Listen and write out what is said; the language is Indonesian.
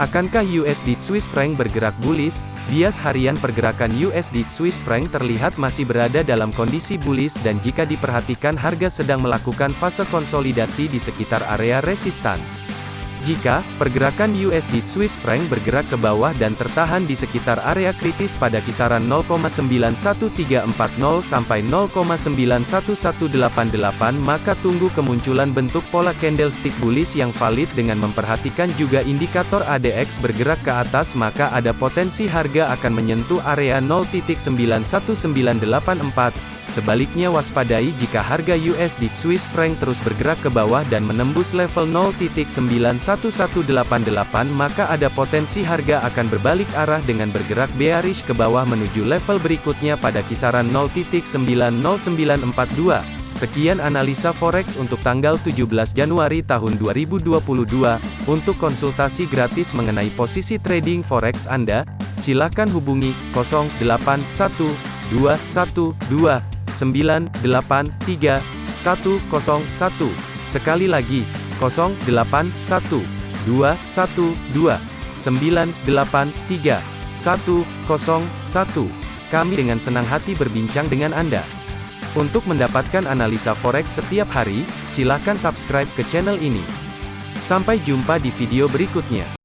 Akankah USD Swiss franc bergerak bullish? Bias harian pergerakan USD Swiss franc terlihat masih berada dalam kondisi bullish dan jika diperhatikan harga sedang melakukan fase konsolidasi di sekitar area resistan. Jika pergerakan USD Swiss franc bergerak ke bawah dan tertahan di sekitar area kritis pada kisaran 0,91340 sampai 0,91188 maka tunggu kemunculan bentuk pola candlestick bullish yang valid dengan memperhatikan juga indikator ADX bergerak ke atas maka ada potensi harga akan menyentuh area 0.91984 Sebaliknya waspadai jika harga USD Swiss franc terus bergerak ke bawah dan menembus level 0.91188 maka ada potensi harga akan berbalik arah dengan bergerak bearish ke bawah menuju level berikutnya pada kisaran 0.90942. Sekian analisa forex untuk tanggal 17 Januari tahun 2022. Untuk konsultasi gratis mengenai posisi trading forex Anda, silakan hubungi 081212 983 101. Sekali lagi, 081 212 983 101. Kami dengan senang hati berbincang dengan Anda. Untuk mendapatkan analisa forex setiap hari, silakan subscribe ke channel ini. Sampai jumpa di video berikutnya.